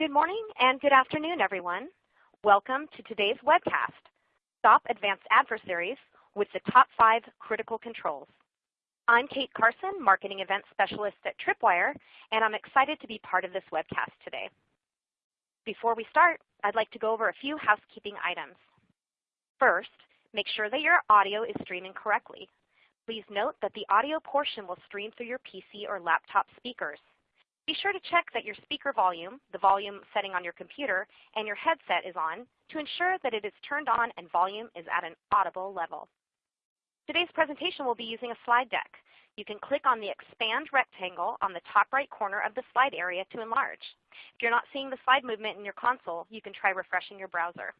Good morning and good afternoon, everyone. Welcome to today's webcast, Stop Advanced Adversaries with the Top 5 Critical Controls. I'm Kate Carson, Marketing Event Specialist at Tripwire, and I'm excited to be part of this webcast today. Before we start, I'd like to go over a few housekeeping items. First, make sure that your audio is streaming correctly. Please note that the audio portion will stream through your PC or laptop speakers. Be sure to check that your speaker volume, the volume setting on your computer, and your headset is on to ensure that it is turned on and volume is at an audible level. Today's presentation will be using a slide deck. You can click on the expand rectangle on the top right corner of the slide area to enlarge. If you're not seeing the slide movement in your console, you can try refreshing your browser.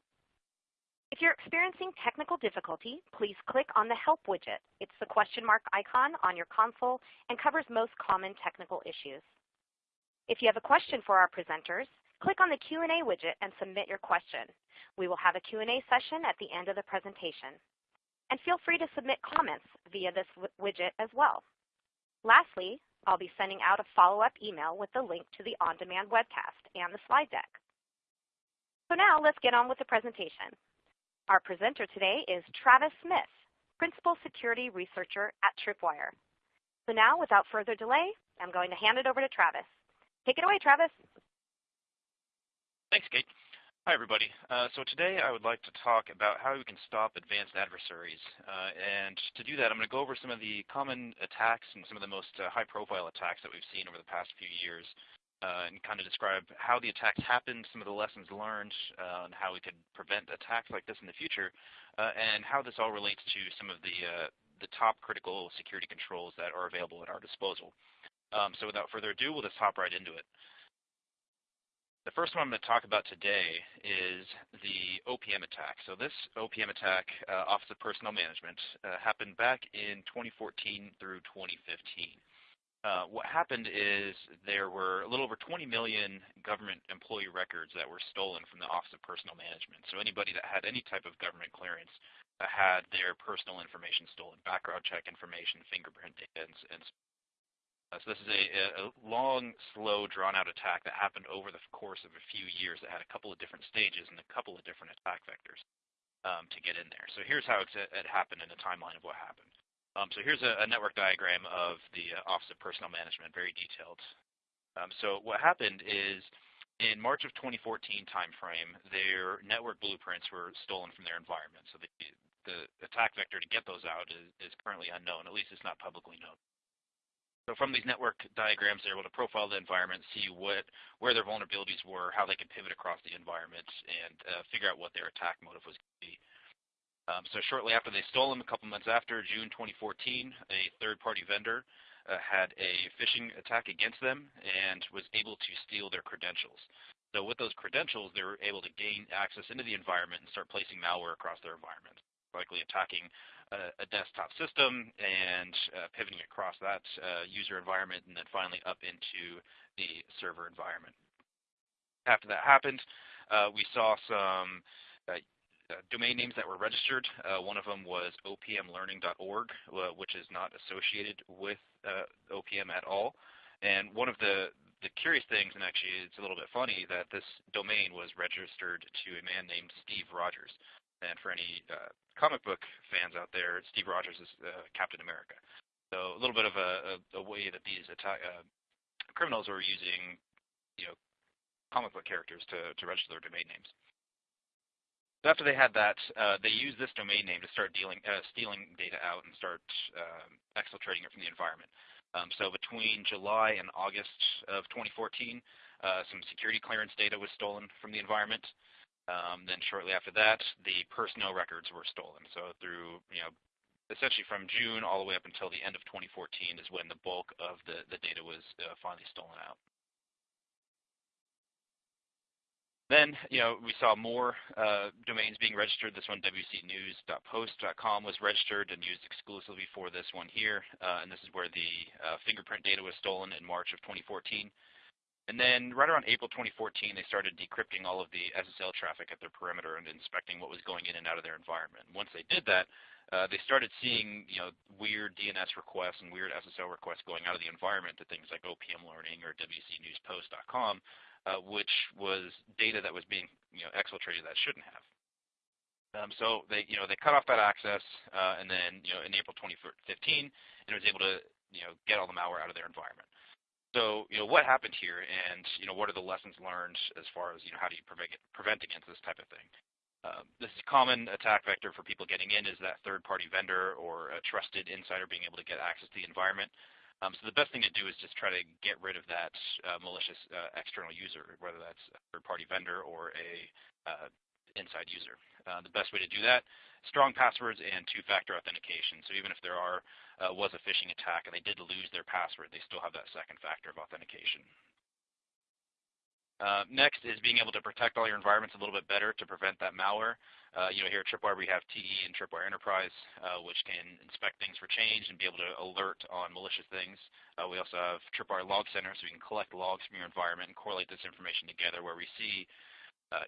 If you're experiencing technical difficulty, please click on the Help widget. It's the question mark icon on your console and covers most common technical issues. If you have a question for our presenters, click on the Q&A widget and submit your question. We will have a Q&A session at the end of the presentation. And feel free to submit comments via this widget as well. Lastly, I'll be sending out a follow-up email with the link to the on-demand webcast and the slide deck. So now let's get on with the presentation. Our presenter today is Travis Smith, Principal Security Researcher at Tripwire. So now, without further delay, I'm going to hand it over to Travis. Take it away, Travis. Thanks, Kate. Hi, everybody. Uh, so today I would like to talk about how we can stop advanced adversaries. Uh, and to do that, I'm going to go over some of the common attacks and some of the most uh, high-profile attacks that we've seen over the past few years, uh, and kind of describe how the attacks happened, some of the lessons learned, uh, and how we could prevent attacks like this in the future, uh, and how this all relates to some of the the top critical security controls that are available at our disposal. Um, so without further ado, we'll just hop right into it. The first one I'm going to talk about today is the OPM attack. So this OPM attack, uh, Office of Personnel Management, uh, happened back in 2014 through 2015. Uh, what happened is there were a little over 20 million government employee records that were stolen from the Office of Personnel Management. So anybody that had any type of government clearance uh, had their personal information stolen, background check information, fingerprint data, and, and so this is a, a long, slow, drawn-out attack that happened over the course of a few years that had a couple of different stages and a couple of different attack vectors um, to get in there. So here's how it happened in a timeline of what happened. Um, so here's a, a, network diagram of the uh, Office of Personnel Management, very detailed. Um, so what happened is in March of 2014 timeframe, their network blueprints were stolen from their environment. So the, the attack vector to get those out is, is currently unknown. At least it's not publicly known. So from these network diagrams, they're able to profile the environment, see what where their vulnerabilities were, how they could pivot across the environment, and uh, figure out what their attack motive was going to be. Um, so shortly after they stole them, a couple months after, June 2014, a third-party vendor uh, had a phishing attack against them and was able to steal their credentials. So with those credentials, they were able to gain access into the environment and start placing malware across their environment, likely attacking a, a desktop system and uh, pivoting across that uh, user environment and then finally up into the server environment. After that happened, uh, we saw some uh, uh, domain names that were registered. Uh, one of them was opmlearning.org, which is not associated with OPM at all. And one of the the curious things, and actually it's a little bit funny, that this domain was registered to a man named Steve Rogers. And for any uh, comic book fans out there, Steve Rogers is uh, Captain America. So a little bit of a, a, a way that these uh, criminals are using, you know, comic book characters to, to register their domain names. So after they had that, uh, they used this domain name to start dealing, uh, stealing data out and start um, exfiltrating it from the environment. Um, so between July and August of 2014, uh, some security clearance data was stolen from the environment. Um, then shortly after that, the personnel records were stolen. So through, you know, essentially from June all the way up until the end of 2014 is when the bulk of the, the data was uh, finally stolen out. Then, you know, we saw more uh, domains being registered. This one, wcnews.post.com, was registered and used exclusively for this one here. Uh, and this is where the uh, fingerprint data was stolen in March of 2014. And then right around April 2014, they started decrypting all of the SSL traffic at their perimeter and inspecting what was going in and out of their environment. Once they did that, uh, they started seeing you know weird DNS requests and weird SSL requests going out of the environment to things like OPM Learning or WCNewsPost.com, uh, which was data that was being you know, exfiltrated that shouldn't have. Um, so they, you know, they cut off that access, uh, and then, you know, in April 2015, it was able to, you know, get all the malware out of their environment. So, you know, what happened here, and you know, what are the lessons learned as far as, you know, how do you prevent, prevent against this type of thing? Uh, this common attack vector for people getting in is that third-party vendor or a trusted insider being able to get access to the environment. Um, so the best thing to do is just try to get rid of that uh, malicious uh, external user, whether that's a third-party vendor or a uh, inside user. Uh, the best way to do that, strong passwords and two-factor authentication. So even if there are uh, was a phishing attack and they did lose their password, they still have that second factor of authentication. Uh, next is being able to protect all your environments a little bit better to prevent that malware. Uh, you know, here at Tripwire we have TE and Tripwire Enterprise, uh, which can inspect things for change and be able to alert on malicious things. Uh, we also have Tripwire Log Center, so we can collect logs from your environment and correlate this information together where we see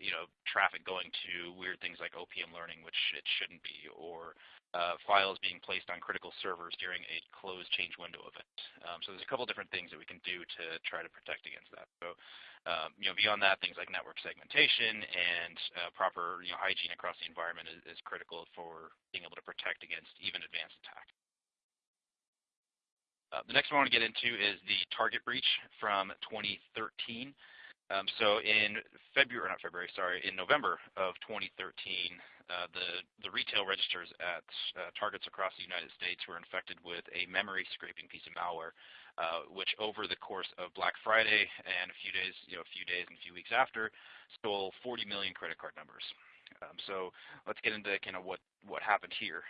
you know, traffic going to weird things like OPM learning, which it shouldn't be, or uh, files being placed on critical servers during a closed change window event. Um, so there's a couple different things that we can do to try to protect against that. So um, you know, beyond that, things like network segmentation and uh, proper you know, hygiene across the environment is, is, critical for being able to protect against even advanced attacks. Uh, the next one I want to get into is the target breach from 2013. Um, so in February, not February, sorry, in November of 2013, uh, the, the retail registers at uh, Targets across the United States were infected with a memory scraping piece of malware uh, which over the course of Black Friday and a few days, you know, a few days and a few weeks after, stole 40 million credit card numbers. Um, so let's get into kind of what what happened here.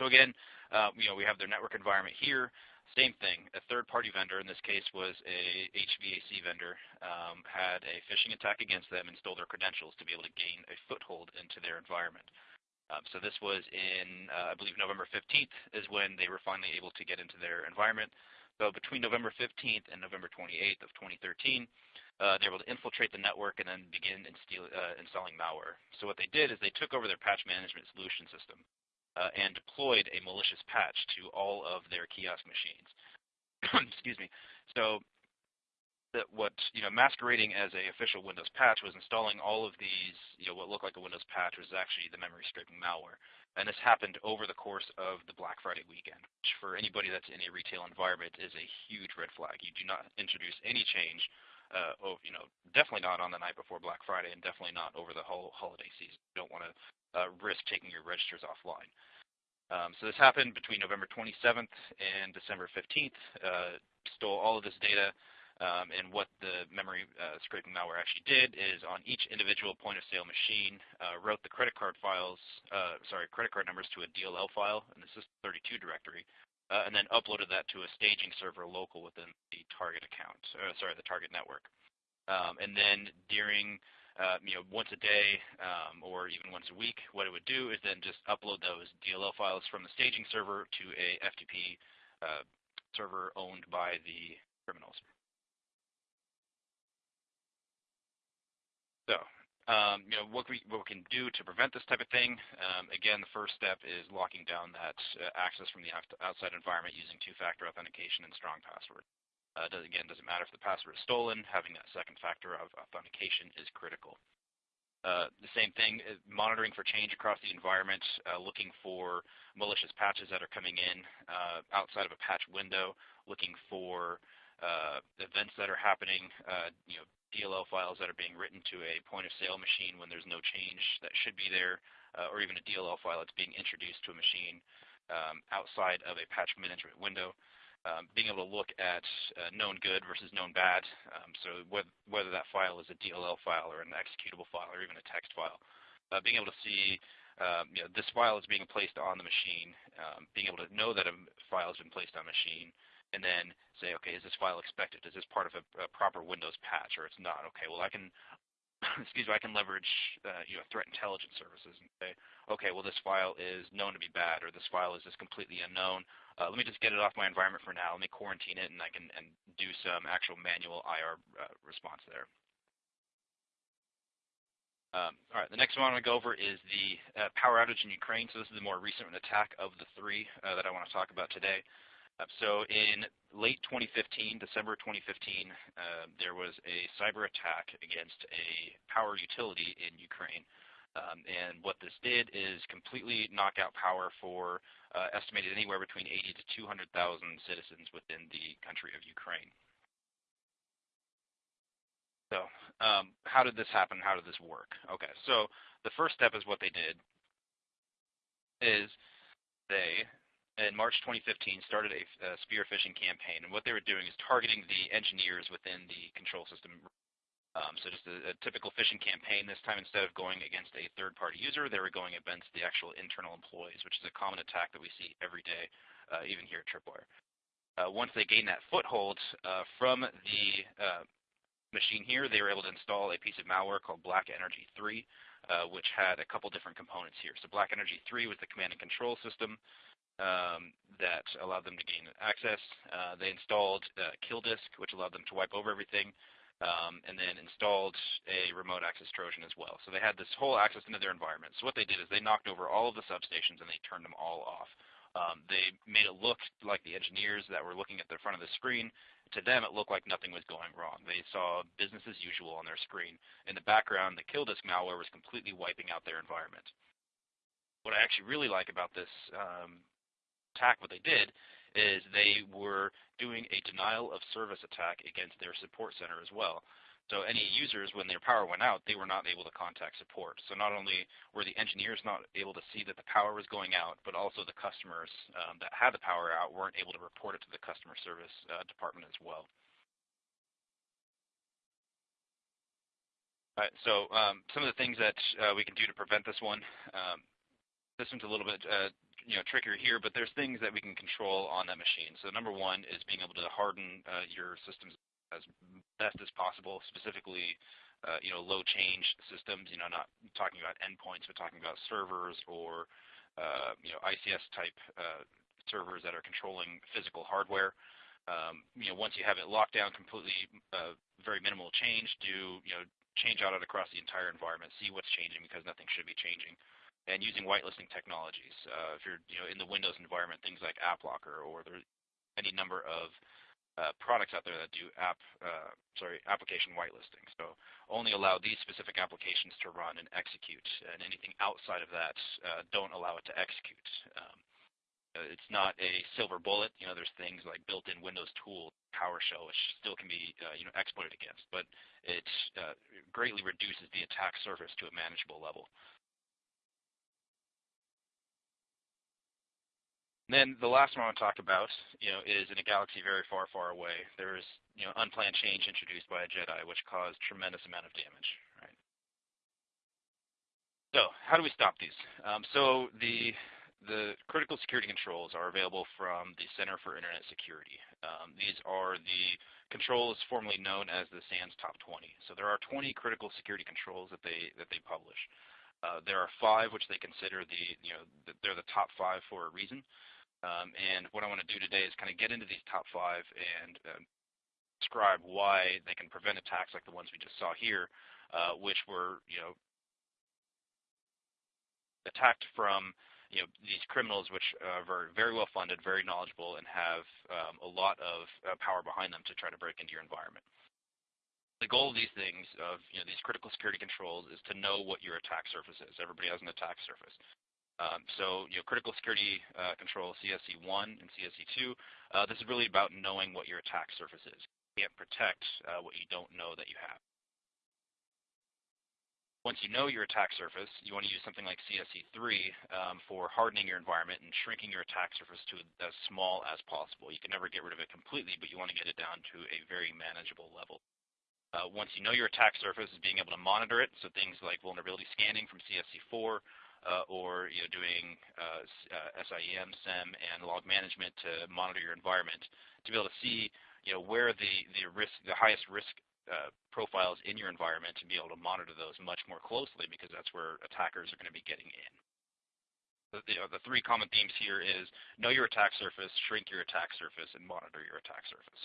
So again, uh, you know, we have their network environment here. Same thing. A third-party vendor, in this case was a HVAC vendor, um, had a phishing attack against them and stole their credentials to be able to gain a foothold into their environment. Um, so this was in, uh, I believe, November 15th is when they were finally able to get into their environment. So between November 15th and November 28th of 2013, uh, they were able to infiltrate the network and then begin uh, installing malware. So what they did is they took over their patch management solution system uh, and deployed a malicious patch to all of their kiosk machines. Excuse me. So that what you know masquerading as a official Windows patch was installing all of these you know what looked like a Windows patch was actually the memory scraping malware. And this happened over the course of the Black Friday weekend, which for anybody that's in a retail environment is a huge red flag. You do not introduce any change, uh, oh, you know, definitely not on the night before Black Friday, and definitely not over the whole holiday season. You don't want to uh, risk taking your registers offline. Um, so this happened between November 27th and December 15th. Uh, stole all of this data, um, and what the memory uh, scraping malware actually did is on each individual point of sale machine, uh, wrote the credit card files, uh, sorry, credit card numbers to a DLL file in the System32 directory, uh, and then uploaded that to a staging server local within the target account, uh, sorry, the target network. Um, and then during, uh, you know, once a day um, or even once a week, what it would do is then just upload those DLL files from the staging server to a FTP server owned by the criminals. So, um, you know, what we, what we can do to prevent this type of thing, um, again, the first step is locking down that uh, access from the outside environment using two-factor authentication and strong password. Uh, does, again, doesn't matter if the password is stolen, having that second factor of authentication is critical. Uh, the same thing, uh, monitoring for change across the environment, uh, looking for malicious patches that are coming in uh, outside of a patch window, looking for events that are happening, uh, you know, DLL files that are being written to a point of sale machine when there's no change that should be there, uh, or even a DLL file that's being introduced to a machine um, outside of a patch management window. Um, being able to look at uh, known good versus known bad, um, so whether, whether that file is a DLL file or an executable file or even a text file, uh, being able to see um, you know, this file is being placed on the machine, um, being able to know that a file has been placed on a machine, and then say, okay, is this file expected? Is this part of a, a proper Windows patch, or it's not? Okay, well I can, excuse me, I can leverage uh, you know threat intelligence services and say, okay, well this file is known to be bad, or this file is just completely unknown. Uh, let me just get it off my environment for now. Let me quarantine it, and I can and do some actual manual IR uh, response there. Um, all right, the next one I want to go over is the uh, power outage in Ukraine. So this is the more recent attack of the three uh, that I want to talk about today. Uh, so in late 2015, December 2015, uh, there was a cyber attack against a power utility in Ukraine. Um, and what this did is completely knock out power for uh, estimated anywhere between 80 to 200,000 citizens within the country of Ukraine. So um, how did this happen? How did this work? Okay, so the first step is what they did is they in March 2015 started a, a spear phishing campaign, and what they were doing is targeting the engineers within the control system. Um, so just a, a, typical phishing campaign. This time, instead of going against a third-party user, they were going against the actual internal employees, which is a common attack that we see every day, uh, even here at Tripwire. Uh, once they gained that foothold uh, from the uh, machine here, they were able to install a piece of malware called Black Energy 3, uh, which had a couple different components here. So Black Energy 3 was the command and control system um, that allowed them to gain access. Uh, they installed uh, Killdisk, which allowed them to wipe over everything, um, and then installed a remote access Trojan as well. So they had this whole access into their environment. So what they did is they knocked over all of the substations and they turned them all off. Um, they made it look like the engineers that were looking at the front of the screen. To them, it looked like nothing was going wrong. They saw business as usual on their screen. In the background, the Killdisk malware was completely wiping out their environment. What I actually really like about this um, attack, what they did is they were doing a denial of service attack against their support center as well. So any users, when their power went out, they were not able to contact support. So not only were the engineers not able to see that the power was going out, but also the customers um, that had the power out weren't able to report it to the customer service uh, department as well. All right, so um, some of the things that uh, we can do to prevent this one. Um, this one's a little bit uh, you know trickier here, but there's things that we can control on that machine. So number one is being able to harden uh, your systems as best as possible, specifically uh, you know low change systems. You know, not talking about endpoints, but talking about servers or uh, you know ICS type uh, servers that are controlling physical hardware. Um, you know, once you have it locked down completely, uh, very minimal change, do you know change out it across the entire environment, see what's changing because nothing should be changing and using whitelisting technologies. Uh, if you're you know in the Windows environment, things like AppLocker or there's any number of uh, products out there that do app uh, sorry application whitelisting. So only allow these specific applications to run and execute, and anything outside of that uh, don't allow it to execute. Um, uh, it's not a silver bullet. You know, there's things like built-in Windows tool, PowerShell, which still can be uh, you know exploited against, but it uh, greatly reduces the attack surface to a manageable level. Then the last one I want to talk about, you know, is in a galaxy very far, far away. There is, you know, unplanned change introduced by a Jedi, which caused tremendous amount of damage. Right. So how do we stop these? Um, so the the critical security controls are available from the Center for Internet Security. Um, these are the controls formerly known as the SANS Top 20. So there are 20 critical security controls that they that they publish. Uh, there are five which they consider the you know the, they're the top five for a reason. Um, and what I want to do today is kind of get into these top five and uh, describe why they can prevent attacks like the ones we just saw here, uh, which were, you know, attacked from you know these criminals which are very, very well funded, very knowledgeable, and have um, a lot of uh, power behind them to try to break into your environment. The goal of these things, of you know these critical security controls, is to know what your attack surface is. Everybody has an attack surface. Um, so, you know, critical security uh, control CSC1 and CSC2, uh, this is really about knowing what your attack surface is. You can't protect uh, what you don't know that you have. Once you know your attack surface, you want to use something like CSC3 um, for hardening your environment and shrinking your attack surface to as small as possible. You can never get rid of it completely, but you want to get it down to a very manageable level. Uh, once you know your attack surface, is being able to monitor it, so things like vulnerability scanning from CSC4, uh, or you know, doing uh, uh, SIEM, SIEM, and log management to monitor your environment to be able to see you know, where the, the, risk, the highest risk uh, profiles in your environment to be able to monitor those much more closely because that's where attackers are going to be getting in. The, you know, the three common themes here is know your attack surface, shrink your attack surface, and monitor your attack surface.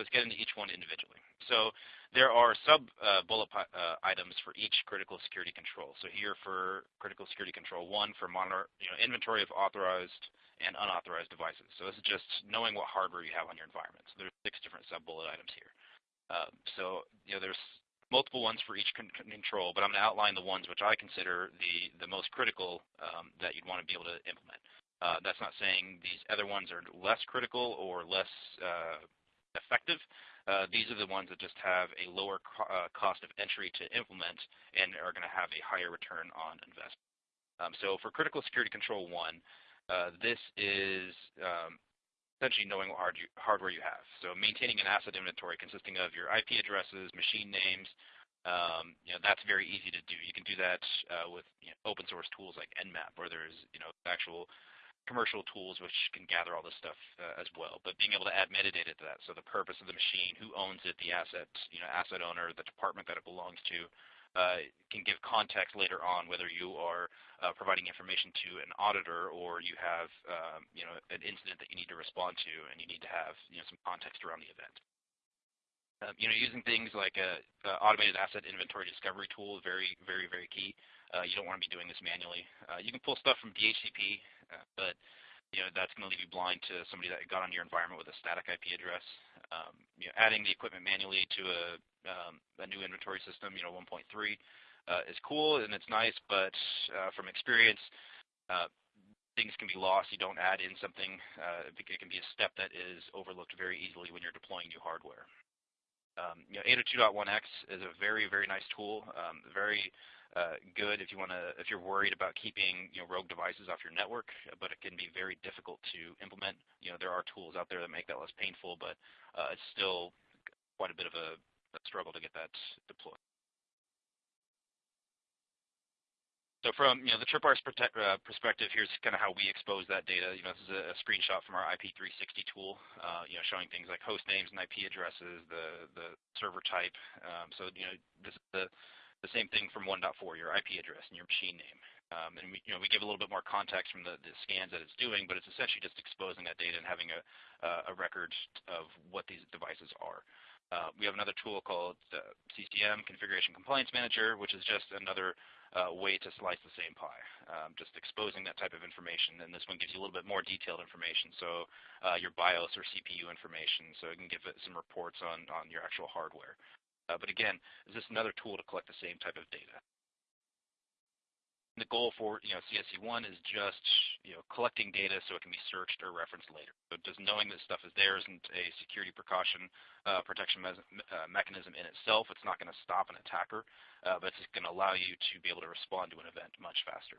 Let's get into each one individually. So there are sub uh, bullet uh, items for each critical security control. So here for critical security control one for monitor, you know, inventory of authorized and unauthorized devices. So this is just knowing what hardware you have on your environment. So there's six different sub bullet items here. Uh, so you know, there's multiple ones for each con control, but I'm going to outline the ones which I consider the, the most critical um, that you'd want to be able to implement. Uh, that's not saying these other ones are less critical or less uh, effective. Uh, these are the ones that just have a lower uh, cost of entry to implement and are going to have a higher return on investment. Um, so for critical security control one, uh, this is um, essentially knowing what hardware you have. So maintaining an asset inventory consisting of your IP addresses, machine names, um, that's very easy to do. You can do that with open source tools like Nmap, where there's you know actual commercial tools which can gather all this stuff uh, as well. But being able to add metadata to that, so the purpose of the machine, who owns it, the asset, you know, asset owner, the department that it belongs to, uh, can give context later on whether you are uh, providing information to an auditor or you have um, you know, an incident that you need to respond to and you need to have you know, some context around the event. Um, you know, using things like a, automated asset inventory discovery tool is very, very, very key. Uh, you don't want to be doing this manually. Uh, you can pull stuff from DHCP, uh, but you know that's going to leave you blind to somebody that got on your environment with a static IP address. Um, you know, adding the equipment manually to a um, new inventory system, you know, 1.3, uh, is cool and it's nice, but from experience, things can be lost. You don't add in something. It can be a step that is overlooked very easily when you're deploying new hardware. Um, you know, 802.1x is a very, very nice tool. Um, very uh, good if you want to, if you're worried about keeping you know rogue devices off your network, but it can be very difficult to implement. You know, there are tools out there that make that less painful, but uh, it's still quite a bit of a a struggle to get that deployed. From you know the Tripwire's uh, perspective, here's kind of how we expose that data. You know, this is a, screenshot from our IP360 tool. Uh, you know, showing things like host names and IP addresses, the the server type. Um, so you know, this is the the same thing from 1.4, your IP address and your machine name. Um, and we, you know, we give a little bit more context from the, scans that it's doing, but it's essentially just exposing that data and having a, a record of what these devices are. Uh, we have another tool called uh, CCM, Configuration Compliance Manager, which is just another uh, way to slice the same pie, um, just exposing that type of information. And this one gives you a little bit more detailed information, so uh, your BIOS or CPU information, so it can give it some reports on, on your actual hardware. Uh, but again, is this another tool to collect the same type of data? The goal for you know CSC1 is just you know collecting data so it can be searched or referenced later. Just knowing that stuff is there isn't a security precaution uh, protection uh, mechanism in itself. It's not going to stop an attacker, uh, but it's going to allow you to be able to respond to an event much faster.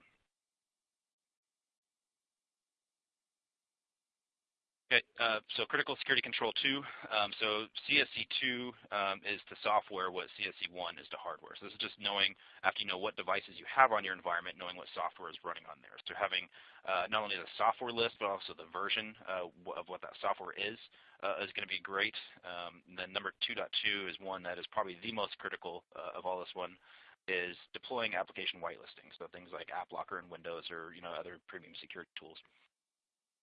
Okay, uh, so critical security control 2. Um, so CSC2 um, is to software what CSC1 is to hardware. So this is just knowing, after you know what devices you have on your environment, knowing what software is running on there. So having uh, not only the software list, but also the version uh, of what that software is, uh, is going to be great. Um, then number 2.2 is one that is probably the most critical uh, of all this one, is deploying application whitelisting. So things like AppLocker in Windows or you know other premium security tools.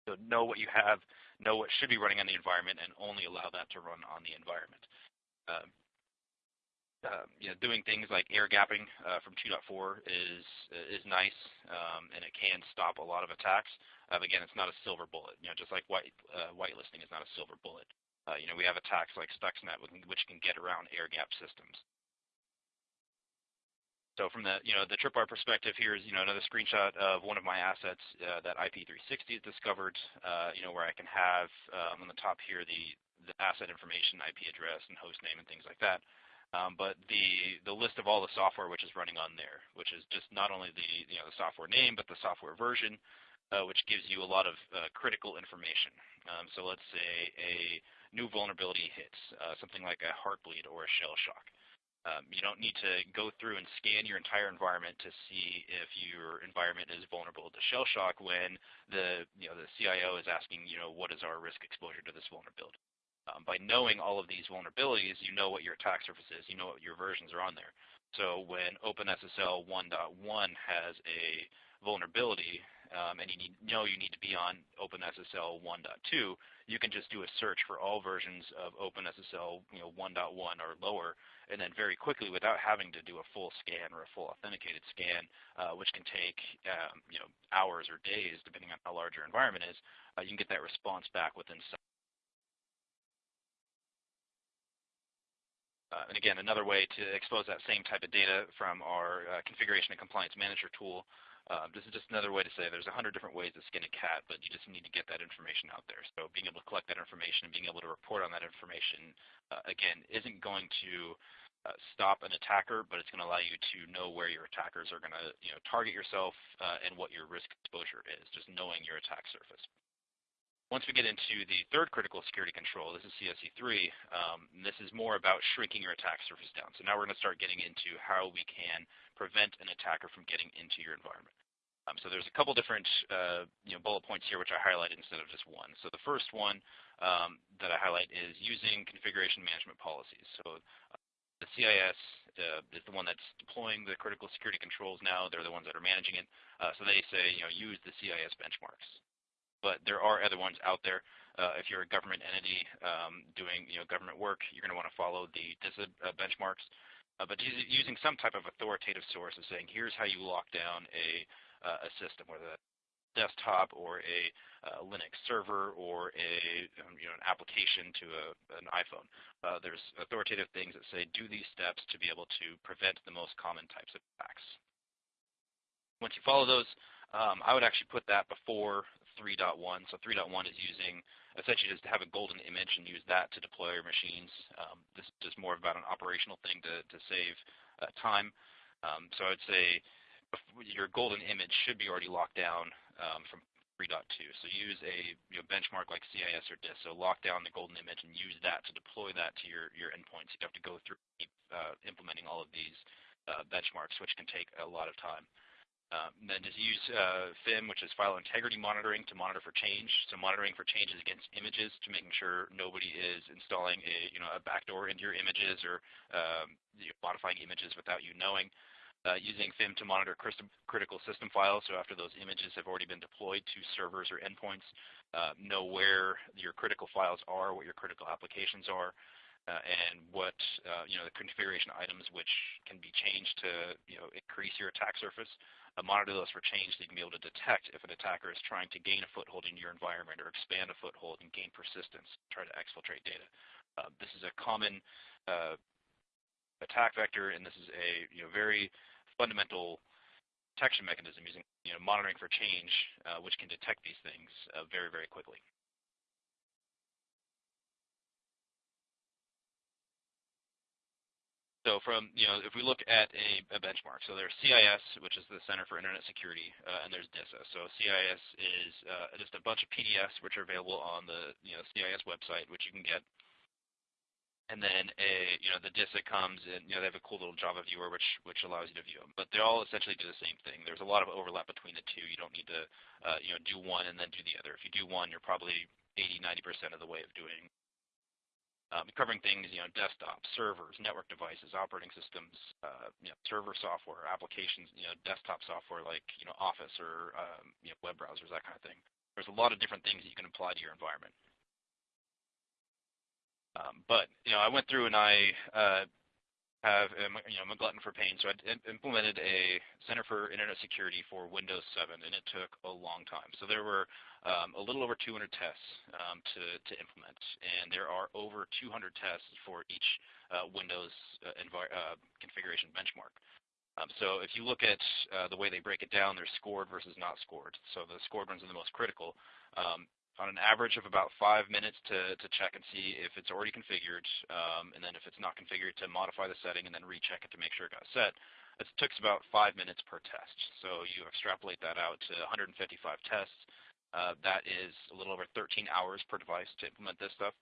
So know what you have, know what should be running on the environment, and only allow that to run on the environment. Um, uh, you know, doing things like air gapping uh, from 2.4 is is nice, um, and it can stop a lot of attacks. Uh, again, it's not a silver bullet. You know, just like white uh, whitelisting is not a silver bullet. Uh, you know, we have attacks like Stuxnet, which can get around air gap systems. So from the you know the Tripwire perspective, here is you know another screenshot of one of my assets uh, that IP360 has discovered. Uh, you know where I can have um, on the top here the the asset information, IP address, and host name, and things like that. Um, but the the list of all the software which is running on there, which is just not only the you know the software name, but the software version, uh, which gives you a lot of uh, critical information. Um, so let's say a new vulnerability hits, uh, something like a heartbleed or a shell shock. Um, you don't need to go through and scan your entire environment to see if your environment is vulnerable to shell shock when the you know the CIO is asking you know what is our risk exposure to this vulnerability. Um, by knowing all of these vulnerabilities, you know what your attack surface is, you know what your versions are on there. So when OpenSSL 1.1 has a vulnerability, um, and you need, know you need to be on OpenSSL 1.2, you can just do a search for all versions of OpenSSL you know, 1.1 or lower, and then very quickly, without having to do a full scan or a full authenticated scan, uh, which can take um, you know, hours or days, depending on how large your environment is, uh, you can get that response back within Uh, and again, another way to expose that same type of data from our uh, configuration and compliance manager tool um, this is just another way to say there's a hundred different ways to skin a cat, but you just need to get that information out there. So being able to collect that information and being able to report on that information, uh, again, isn't going to uh, stop an attacker, but it's going to allow you to know where your attackers are going to you know, target yourself uh, and what your risk exposure is, just knowing your attack surface. Once we get into the third critical security control, this is CSC3, um, this is more about shrinking your attack surface down. So now we're going to start getting into how we can prevent an attacker from getting into your environment. Um, so there's a couple different uh, you know, bullet points here which I highlighted instead of just one. So the first one um, that I highlight is using configuration management policies. So uh, the CIS uh, is the one that's deploying the critical security controls now. They're the ones that are managing it. Uh, so they say, you know, use the CIS benchmarks but there are other ones out there. Uh, if you're a government entity um, doing you know, government work, you're going to want to follow the DISA uh, benchmarks. Uh, but using some type of authoritative source of saying, here's how you lock down a, uh, a system, whether that's desktop or a uh, Linux server or a um, you know an application to a, an iPhone. Uh, there's authoritative things that say do these steps to be able to prevent the most common types of attacks. Once you follow those, um, I would actually put that before 3.1. So 3.1 is using essentially just to have a golden image and use that to deploy your machines. Um, this is just more about an operational thing to, to save uh, time. Um, so I would say your golden image should be already locked down um, from 3.2. So use a you know, benchmark like CIS or DIS. So lock down the golden image and use that to deploy that to your, your endpoints. You have to go through uh, implementing all of these uh, benchmarks, which can take a lot of time. Um, then just use uh, FIM, which is file integrity monitoring, to monitor for change. So monitoring for changes against images to making sure nobody is installing a you know a backdoor into your images or um, you know, modifying images without you knowing. Uh, using FIM to monitor critical system files. So after those images have already been deployed to servers or endpoints, uh, know where your critical files are, what your critical applications are, uh, and what uh, you know the configuration items which can be changed to you know increase your attack surface uh, monitor those for change so you can be able to detect if an attacker is trying to gain a foothold in your environment or expand a foothold and gain persistence, try to exfiltrate data. Uh, this is a common uh, attack vector, and this is a you know, very fundamental detection mechanism using you know, monitoring for change, uh, which can detect these things uh, very, very quickly. So from, you know, if we look at a, a benchmark, so there's CIS, which is the Center for Internet Security, uh, and there's DISA. So CIS is uh, just a bunch of PDFs which are available on the, you know, CIS website, which you can get. And then a, you know, the DISA comes and, you know, they have a cool little Java viewer which, which allows you to view them. But they all essentially do the same thing. There's a lot of overlap between the two. You don't need to, uh, you know, do one and then do the other. If you do one, you're probably 80, 90% of the way of doing um, covering things, you know, desktop, servers, network devices, operating systems, uh, you know, server software, applications, you know, desktop software like, you know, Office or, um, you know, web browsers, that kind of thing. There's a lot of different things that you can apply to your environment. Um, but, you know, I went through and I uh, have, you know, I'm a glutton for pain, so I implemented a Center for Internet Security for Windows 7, and it took a long time. So there were um, a little over 200 tests um, to, to implement, and there are over 200 tests for each uh, Windows uh, uh, configuration benchmark. Um, so if you look at uh, the way they break it down, they're scored versus not scored. So the scored ones are the most critical. On an average of about five minutes to, to check and see if it's already configured, um, and then if it's not configured to modify the setting and then recheck it to make sure it got set. It took about five minutes per test. So you extrapolate that out to 155 tests. Uh, that is a little over 13 hours per device to implement this stuff.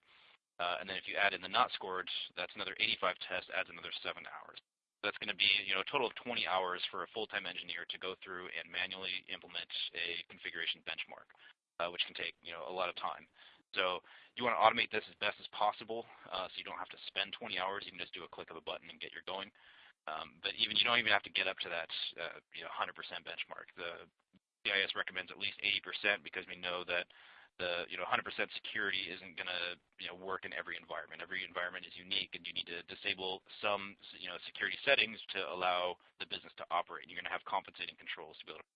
Uh, and then if you add in the not scored, that's another 85 tests, adds another seven hours. That's going to be you know a total of 20 hours for a full-time engineer to go through and manually implement a configuration benchmark, uh, which can take you know a lot of time. So you want to automate this as best as possible, uh, so you don't have to spend 20 hours. You can just do a click of a button and get your going. Um, but even you don't even have to get up to that uh, you know 100% benchmark. The CIS recommends at least 80% because we know that the you know 100% security isn't going to you know work in every environment. Every environment is unique, and you need to disable some you know security settings to allow the business to operate. You're going to have compensating controls to be able to.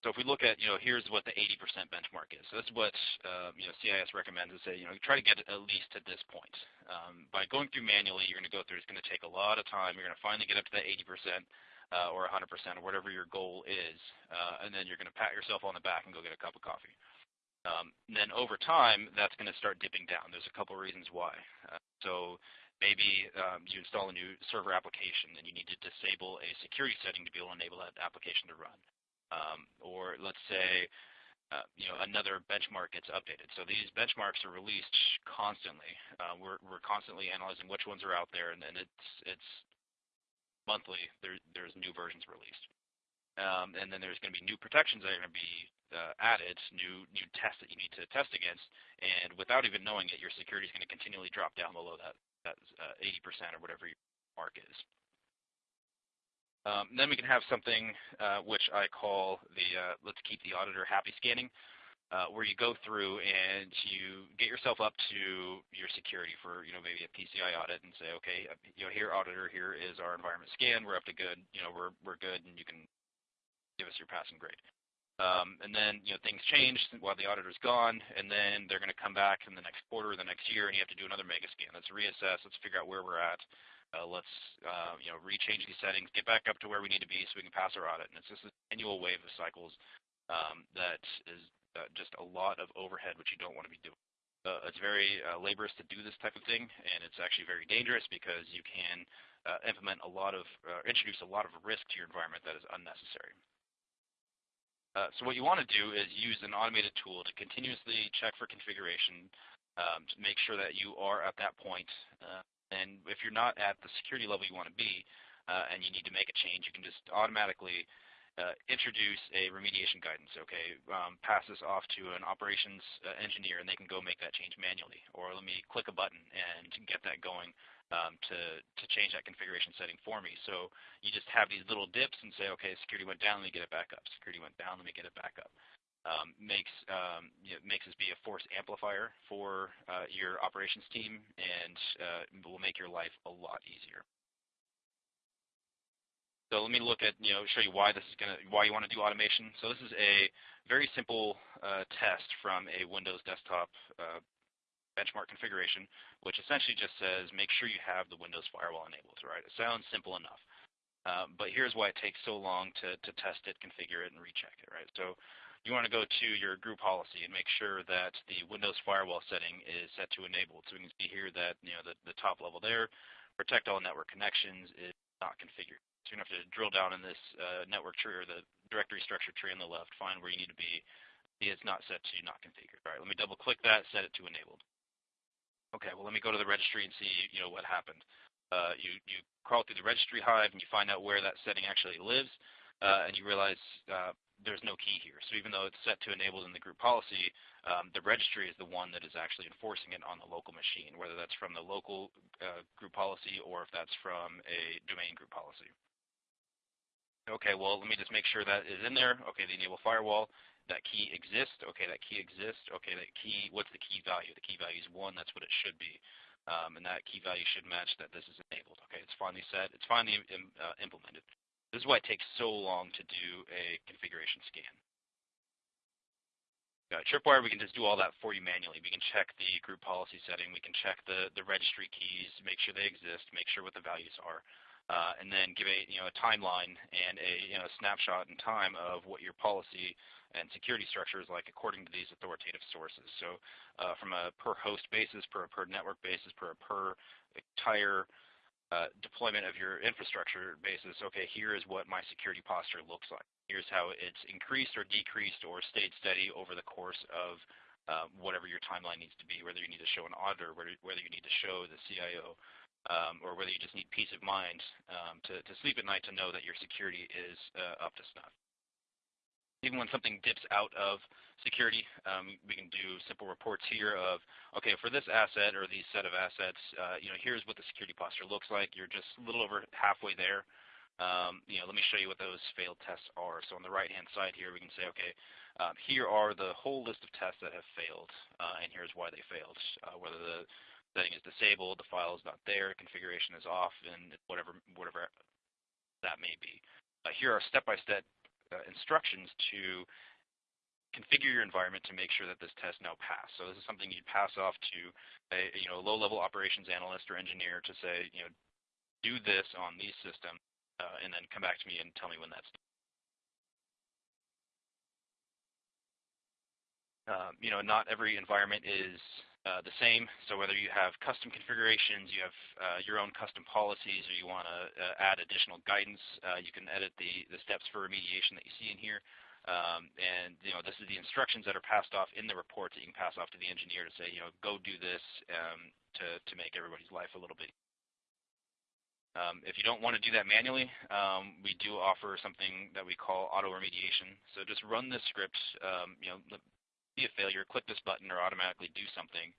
So if we look at, you know, here's what the 80% benchmark is. So that's what, um, you know, CIS recommends is say, you know, try to get at least to this point. Um, by going through manually, you're going to go through, it's going to take a lot of time. You're going to finally get up to that 80% uh, or 100% or whatever your goal is, uh, and then you're going to pat yourself on the back and go get a cup of coffee. Um, then over time, that's going to start dipping down. There's a couple of reasons why. Uh, so maybe um, you install a new server application and you need to disable a security setting to be able to enable that application to run. Um, or let's say uh, you know, another benchmark gets updated. So these benchmarks are released constantly. Uh, we're, we're constantly analyzing which ones are out there, and, and it's, it's monthly, there, there's new versions released. Um, and then there's going to be new protections that are going to be uh, added, new new tests that you need to test against, and without even knowing it, your security is going to continually drop down below that that uh, 80% or whatever your mark is. Um, then we can have something uh, which I call the uh, let's keep the auditor happy scanning uh, where you go through and you get yourself up to your security for, you know, maybe a PCI audit and say, okay, uh, you know, here, auditor, here is our environment scan. We're up to good. You know, we're, we're good, and you can give us your passing grade. Um, and then, you know, things change while the auditor's gone, and then they're going to come back in the next quarter, or the next year, and you have to do another mega scan. Let's reassess. Let's figure out where we're at. Uh, let's, uh, you know, rechange these settings, get back up to where we need to be so we can pass our audit. And it's just an annual wave of cycles um, that is uh, just a lot of overhead, which you don't want to be doing. Uh, it's very uh, laborious to do this type of thing, and it's actually very dangerous because you can uh, implement a lot of, uh, introduce a lot of risk to your environment that is unnecessary. Uh, so what you want to do is use an automated tool to continuously check for configuration um, to make sure that you are at that point. And if you're not at the security level you want to be, and you need to make a change, you can just automatically uh, introduce a remediation guidance, okay, um, pass this off to an operations uh, engineer and they can go make that change manually. Or let me click a button and get that going um, to, to change that configuration setting for me. So you just have these little dips and say, okay, security went down, let me get it back up. Security went down, let me get it back up. Um, makes um, us be a force amplifier for uh, your operations team and uh, will make your life a lot easier. So let me look at, you know, show you why this is going to, why you want to do automation. So this is a very simple uh, test from a Windows desktop uh, benchmark configuration, which essentially just says make sure you have the Windows firewall enabled, right? It sounds simple enough. Uh, but here's why it takes so long to, to test it, configure it, and recheck it, right? So you want to go to your group policy and make sure that the Windows firewall setting is set to enabled. So we can see here that, you know, the, the top level there, protect all network connections is not configured. So you're going to have to drill down in this uh, network tree or the directory structure tree on the left, find where you need to be. It's not set to not configured. All right, let me double click that, set it to enabled. Okay, well let me go to the registry and see you know what happened. Uh, you, you crawl through the registry hive and you find out where that setting actually lives, uh, and you realize uh, there's no key here. So even though it's set to enabled in the group policy, um, the registry is the one that is actually enforcing it on the local machine, whether that's from the local uh, group policy or if that's from a domain group policy. Okay, well, let me just make sure that is in there. Okay, the enable firewall, that key exists. Okay, that key exists. Okay, that key, what's the key value? The key value is 1. That's what it should be. Um, and that key value should match that this is enabled. Okay, it's finally set. It's finally Im, uh, implemented. This is why it takes so long to do a configuration scan. Uh, Tripwire, we can just do all that for you manually. We can check the group policy setting. We can check the, the registry keys, make sure they exist, make sure what the values are, uh, and then give a, you know, a timeline and a you know, snapshot in time of what your policy and security structure is like according to these authoritative sources. So uh, from a per host basis, per, a per network basis, per, a per entire uh, deployment of your infrastructure basis, okay, here is what my security posture looks like. Here's how it's increased or decreased or stayed steady over the course of uh, whatever your timeline needs to be, whether you need to show an auditor, whether, whether you need to show the CIO, um, or whether you just need peace of mind um, to, to sleep at night to know that your security is uh, up to snuff even when something dips out of security, um, we can do simple reports here of, okay, for this asset or these set of assets, uh, you know, here's what the security posture looks like. You're just a little over halfway there. um, you know, let me show you what those failed tests are. So on the right-hand side here, we can say, okay, um, here are the whole list of tests that have failed, uh, and here's why they failed. Uh, whether the setting is disabled, the file is not there, configuration is off, and whatever whatever that may be. Uh, here are step-by-step -step, uh, instructions to configure your environment to make sure that this test now passed. So this is something you'd pass off to a you know low-level operations analyst or engineer to say, you know, do this on these systems uh, and then come back to me and tell me when that's done. Um, you know, not every environment is uh, the same. So whether you have custom configurations, you have uh, your own custom policies, or you want to uh, add additional guidance, uh, you can edit the, the steps for remediation that you see in here. Um, and you know, this is the instructions that are passed off in the report that you can pass off to the engineer to say, you know, go do this um, to, to make everybody's life a little bit um, if you don't want to do that manually, um, we do offer something that we call auto remediation. So just run this script, um, you know, be a failure, click this button, or automatically do something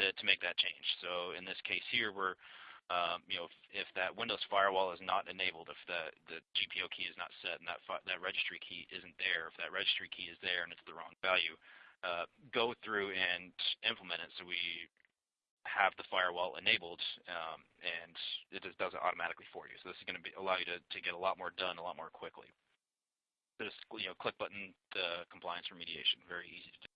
to, to make that change. So in this case here, we're, um, you know, if, if, that Windows firewall is not enabled, if the, the GPO key is not set and that, that registry key isn't there, if that registry key is there and it's the wrong value, uh, go through and implement it so we have the firewall enabled, um, and it just does it automatically for you. So this is going to be, allow you to, to get a lot more done a lot more quickly. Just you know, click button compliance remediation, very easy to do.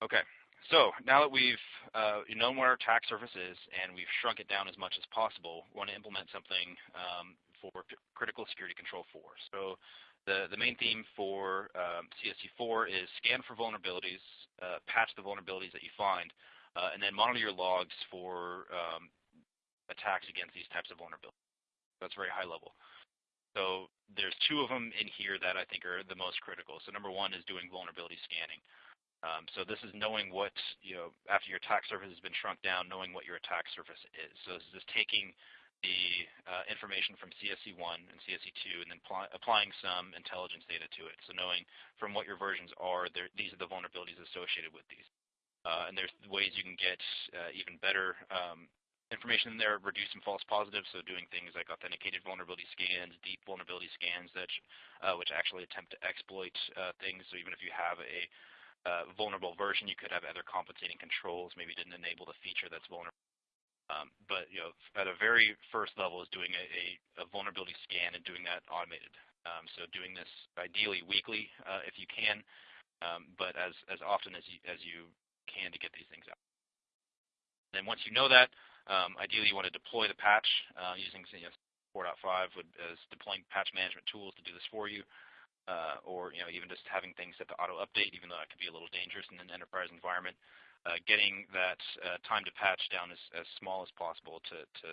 Okay, so now that we've uh, known what our attack surface is and we've shrunk it down as much as possible, we want to implement something um, for critical security control 4. So the, the main theme for um, CSC4 is scan for vulnerabilities, uh, patch the vulnerabilities that you find, uh, and then monitor your logs for um, attacks against these types of vulnerabilities. That's very high level. So there's two of them in here that I think are the most critical. So number one is doing vulnerability scanning. Um, so this is knowing what, you know, after your attack surface has been shrunk down, knowing what your attack surface is. So this is taking the uh, information from CSC1 and CSC2 and then applying some intelligence data to it. So knowing from what your versions are, these are the vulnerabilities associated with these. Uh, and there's ways you can get uh, even better um, information in there, reduce some false positives, so doing things like authenticated vulnerability scans, deep vulnerability scans, that uh, which actually attempt to exploit uh, things. So even if you have a vulnerable version, you could have other compensating controls, maybe didn't enable the feature that's vulnerable um, but you know, at a very first level is doing a, a, a vulnerability scan and doing that automated. Um, so doing this ideally weekly uh, if you can, um, but as, as often as you, as you can to get these things out. Then once you know that, um, ideally you want to deploy the patch uh, using you know, 4.5 would, as deploying patch management tools to do this for you. Uh, or you know, even just having things set to auto update, even though that could be a little dangerous in an enterprise environment uh, getting that uh, time to patch down as, as small as possible to, to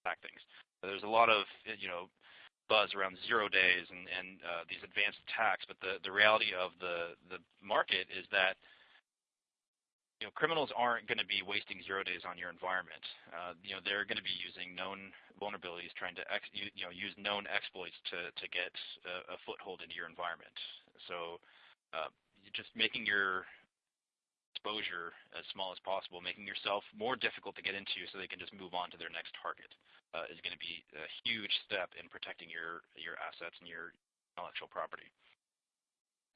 attack things. There's a lot of you know buzz around zero days and, and uh, these advanced attacks, but the, the reality of the, the market is that you know, criminals aren't going to be wasting zero days on your environment. Uh, you know, they're going to be using known vulnerabilities, trying to ex, you, you know use known exploits to to get a, a foothold into your environment. So, uh, just making your exposure as small as possible, making yourself more difficult to get into so they can just move on to their next target uh, is going to be a huge step in protecting your, your assets and your intellectual property.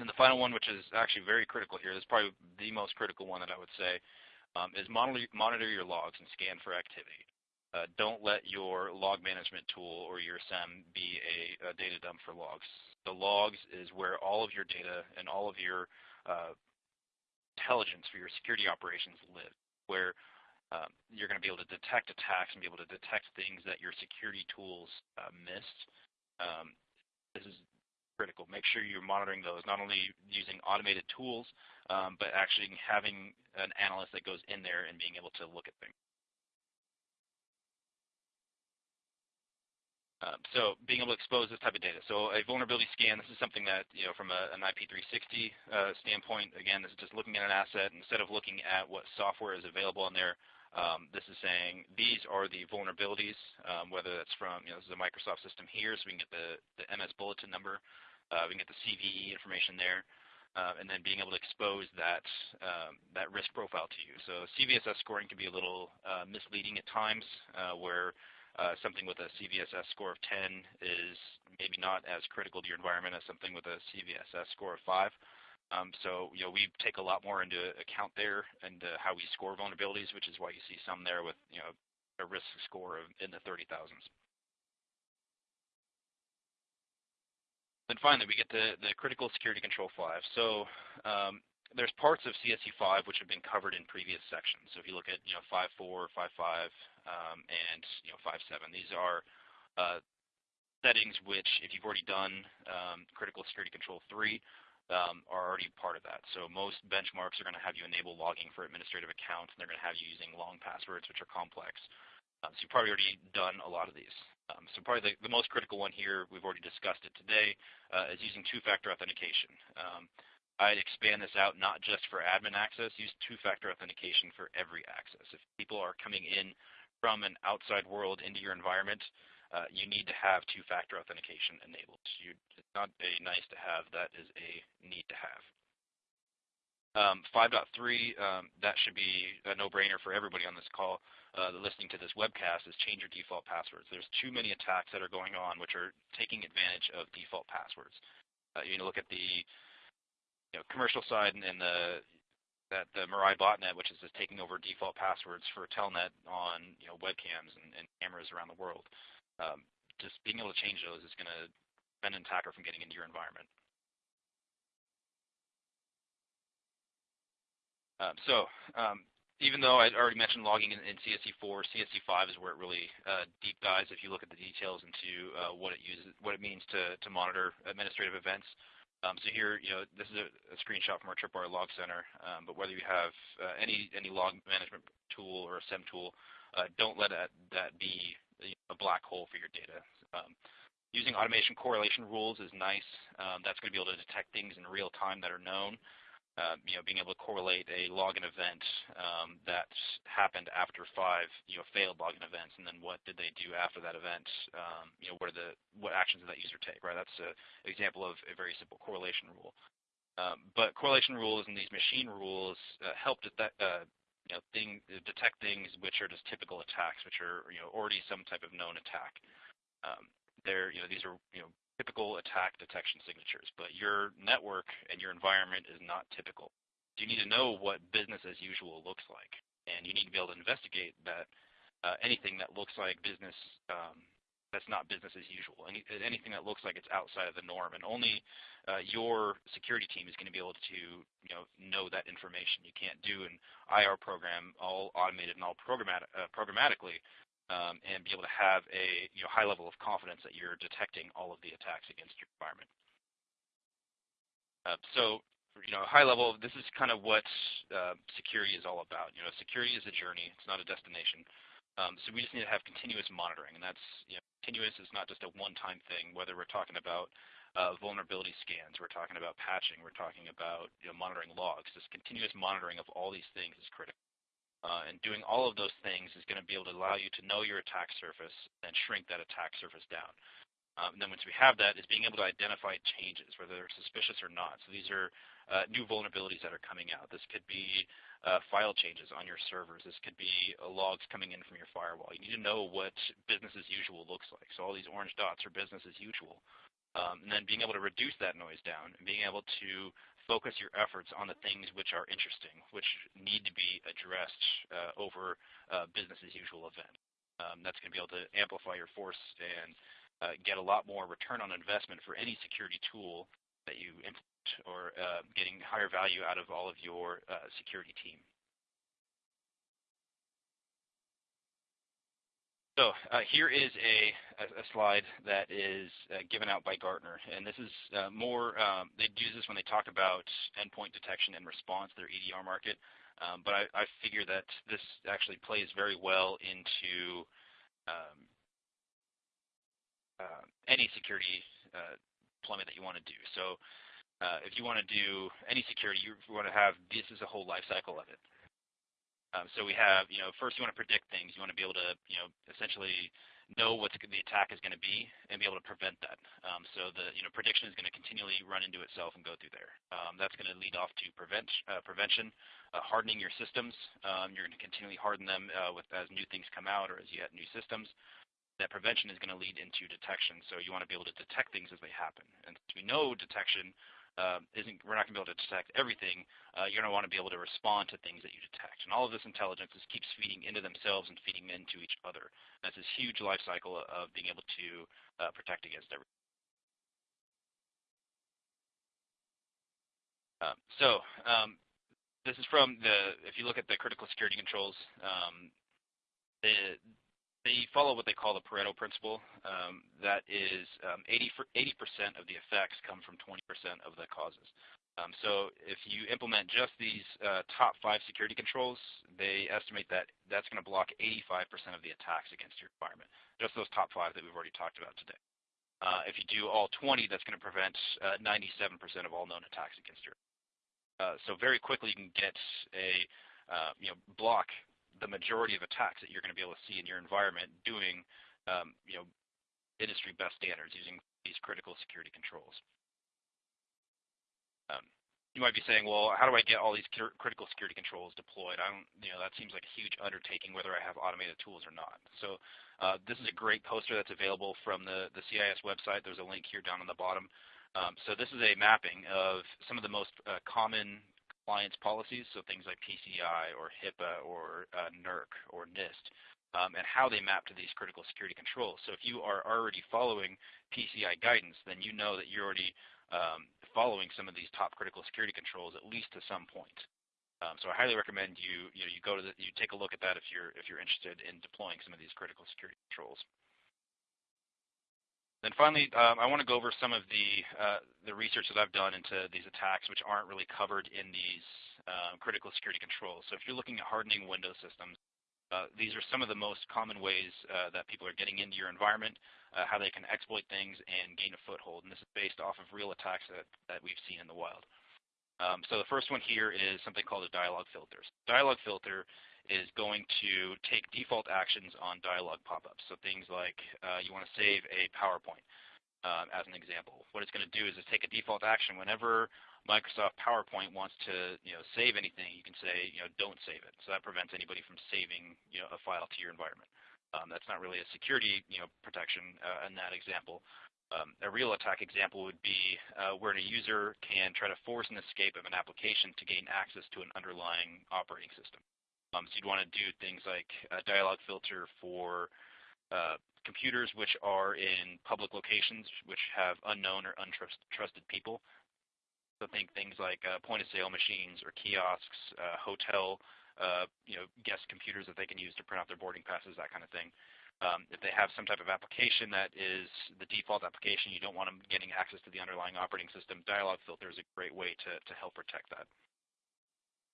And the final one, which is actually very critical here, this is probably the most critical one that I would say, um, is monitor, monitor your logs and scan for activity. Uh, don't let your log management tool or your SEM be a, a, data dump for logs. The logs is where all of your data and all of your uh, intelligence for your security operations live, where um, you're going to be able to detect attacks and be able to detect things that your security tools uh, missed. Um, this is critical. Make sure you're monitoring those, not only using automated tools, um, but actually having an analyst that goes in there and being able to look at things. Um, so being able to expose this type of data. So a vulnerability scan, this is something that, you know, from a, an IP360 uh, standpoint, again, this is just looking at an asset. Instead of looking at what software is available on there, um, this is saying these are the vulnerabilities, um, whether that's from, you know, this is a Microsoft system here, so we can get the, the MS bulletin number. Uh, we can get the CVE information there. Uh, and then being able to expose that um, that risk profile to you. So CVSS scoring can be a little uh, misleading at times, uh, where uh, something with a CVSS score of 10 is maybe not as critical to your environment as something with a CVSS score of 5. Um, so you know we take a lot more into account there and uh, how we score vulnerabilities, which is why you see some there with you know a risk score of in the 30,000s. Then finally, we get to the critical security control 5. So um, there's parts of CSC 5 which have been covered in previous sections. So if you look at you know 5.4, 5.5, um, and you know 5.7, these are uh, settings which, if you've already done um, critical security control 3, um, are already part of that. So most benchmarks are going to have you enable logging for administrative accounts, and they're going to have you using long passwords, which are complex. Um, so you've probably already done a lot of these. Um, so probably the, the, most critical one here, we've already discussed it today, uh, is using two-factor authentication. Um, I'd expand this out not just for admin access, use two-factor authentication for every access. If people are coming in from an outside world into your environment, uh, you need to have two-factor authentication enabled. You, it's not a nice to have, that is a need to have. Um, 5.3, um, that should be a no-brainer for everybody on this call uh, listening to this webcast is change your default passwords. There's too many attacks that are going on which are taking advantage of default passwords. Uh, you know, look at the you know, commercial side and, and the that the Mirai botnet, which is just taking over default passwords for Telnet on you know webcams and, and cameras around the world um, just being able to change those is going to prevent an attacker from getting into your environment. Um, so um, even though I already mentioned logging in, in CSC4, CSC5 is where it really uh, deep dives if you look at the details into uh, what it uses, what it means to, to monitor administrative events. Um, so here, you know, this is a, a screenshot from our Tripwire Log Center, um, but whether you have uh, any any log management tool or a SEM tool, uh, don't let that, that be a black hole for your data. Um, using automation correlation rules is nice. Um, that's going to be able to detect things in real time that are known. Uh, you know, being able to correlate a login event um, that happened after five, you know, failed login events, and then what did they do after that event? Um, you know, what are the what actions did that user take? Right, that's an example of a very simple correlation rule. Um, but correlation rules and these machine rules uh, help detect, uh, you know, thing, detect things which are just typical attacks, which are you know already some type of known attack. Um, they're you know these are you know typical attack detection signatures, but your network and your environment is not typical. You need to know what business as usual looks like, and you need to be able to investigate that uh, anything that looks like business um, that's not business as usual. Any, anything that looks like it's outside of the norm, and only uh, your security team is going to be able to you know know that information. You can't do an IR program all automated and all uh, programmatically, and be able to have a high level of confidence that you're detecting all of the attacks against your environment. Uh, so you know, high level, this is kind of what uh, security is all about. You know, security is a journey; it's not a destination. Um, so we just need to have continuous monitoring, and that's you know, continuous is not just a one-time thing. Whether we're talking about uh, vulnerability scans, we're talking about patching, we're talking about monitoring logs. This continuous monitoring of all these things is critical. Uh, and doing all of those things is going to be able to allow you to know your attack surface and shrink that attack surface down. Um, and then once we have that, is being able to identify changes, whether they're suspicious or not. So these are uh, new vulnerabilities that are coming out. This could be uh, file changes on your servers. This could be uh, logs coming in from your firewall. You need to know what business as usual looks like. So all these orange dots are business as usual. Um, and then being able to reduce that noise down and being able to focus your efforts on the things which are interesting, which need to be addressed uh, over uh, business as usual event. Um, that's going to be able to amplify your force and uh, get a lot more return on investment for any security tool that you implement or uh, getting higher value out of all of your uh, security team. So uh, here is a, a, slide that is uh, given out by Gartner, and this is uh, more, um, they use this when they talk about endpoint detection and response, their EDR market, um, but I, I, figure that this actually plays very well into um, uh, any security uh, deployment that you want to do. So uh, if you want to do any security, you want to have this is a whole life cycle of it. Um, so we have, you know, first you want to predict things. You want to be able to, you know, essentially know what the attack is going to be and be able to prevent that. Um, so the, you know, prediction is going to continually run into itself and go through there. Um, that's going to lead off to uh, prevention, uh, hardening your systems. You're going to continually harden them uh, with as new things come out or as you add new systems. that prevention is going to lead into detection. So you want to be able to detect things as they happen. And we know detection uh, isn't, we're not going to be able to detect everything. Uh, you're going to want to be able to respond to things that you detect. And all of this intelligence just keeps feeding into themselves and feeding into each other. And that's this huge life cycle of being able to uh, protect against everything. Um, so um, this is from the, if you look at the critical security controls, um, the, they follow what they call the Pareto principle. Um, that is 80% um, of the effects come from 20% of the causes. Um, so if you implement just these uh, top five security controls, they estimate that that's going to block 85% of the attacks against your environment. Just those top five that we've already talked about today. Uh, if you do all 20, that's going to prevent 97% uh, of all known attacks against your uh, so very quickly you can get a, uh, you know, block the majority of attacks that you're going to be able to see in your environment doing, um, you know, industry best standards using these critical security controls. Um, you might be saying, well, how do I get all these critical security controls deployed? I don't, you know, that seems like a huge undertaking whether I have automated tools or not. So uh, this is a great poster that's available from the, the CIS website. There's a link here down on the bottom. Um, so this is a mapping of some of the most uh, common compliance policies, so things like PCI or HIPAA or uh, NERC or NIST, um, and how they map to these critical security controls. So if you are already following PCI guidance, then you know that you're already um, following some of these top critical security controls at least to some point. Um, so I highly recommend you you know you go to the, you take a look at that if you're if you're interested in deploying some of these critical security controls. Then finally, um, I want to go over some of the, uh, the research that I've done into these attacks which aren't really covered in these um, critical security controls. So if you're looking at hardening Windows systems, uh, these are some of the most common ways uh, that people are getting into your environment, uh, how they can exploit things and gain a foothold. And this is based off of real attacks that, that we've seen in the wild. Um, so the first one here is something called a dialog filter. Dialog filter is going to take default actions on dialog pop-ups. So things like uh, you want to save a PowerPoint um, as an example. What it's going to do is take a default action whenever Microsoft PowerPoint wants to you know, save anything, you can say you know, don't save it. So that prevents anybody from saving you know, a file to your environment. Um, that's not really a security you know, protection uh, in that example. Um, a real attack example would be uh, where a user can try to force an escape of an application to gain access to an underlying operating system. Um, so you'd want to do things like a dialog filter for uh, computers which are in public locations which have unknown or untrusted people. So think things like uh, point-of-sale machines or kiosks, uh, hotel, uh, you know, guest computers that they can use to print out their boarding passes, that kind of thing. Um, if they have some type of application that is the default application, you don't want them getting access to the underlying operating system, dialog filter is a great way to, to help protect that.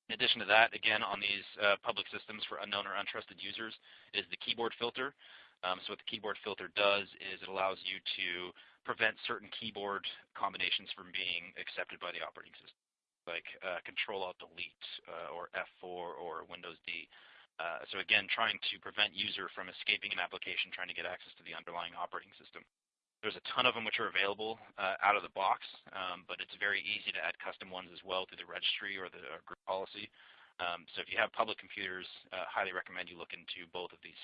In addition to that, again, on these uh, public systems for unknown or untrusted users is the keyboard filter. Um, so what the keyboard filter does is it allows you to prevent certain keyboard combinations from being accepted by the operating system, like uh, Control-Alt-Delete uh, or F4 or Windows D. Uh, so again, trying to prevent user from escaping an application trying to get access to the underlying operating system. There's a ton of them which are available uh, out of the box, um, but it's very easy to add custom ones as well through the registry or the uh, group policy. Um, so if you have public computers, uh, highly recommend you look into both of these.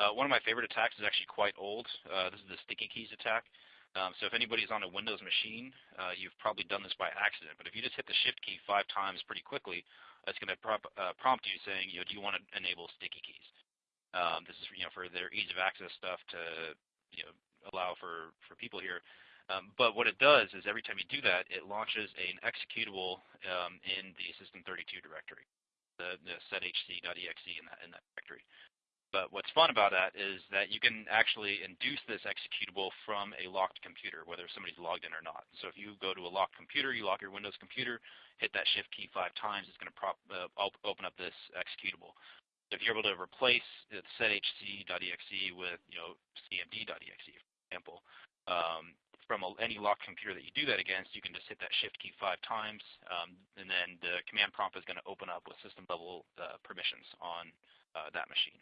Uh, one of my favorite attacks is actually quite old. Uh, this is the sticky keys attack. Um, so if anybody's on a Windows machine, uh, you've probably done this by accident. But if you just hit the Shift key five times pretty quickly, that's going to prompt you saying, you know, do you want to enable sticky keys? Um, this is you know for their ease of access stuff to allow for people here. Um, but what it does is every time you do that, it launches an executable um, in the system32 directory, the, sethc.exe in that in that directory. But what's fun about that is that you can actually induce this executable from a locked computer, whether somebody's logged in or not. So if you go to a locked computer, you lock your Windows computer, hit that Shift key five times, it's going to uh, open up this executable if you're able to replace sethc.exe with you know cmd.exe, for example, um, from a, any locked computer that you do that against, you can just hit that shift key five times, um, and then the command prompt is going to open up with system level uh, permissions on uh, that machine.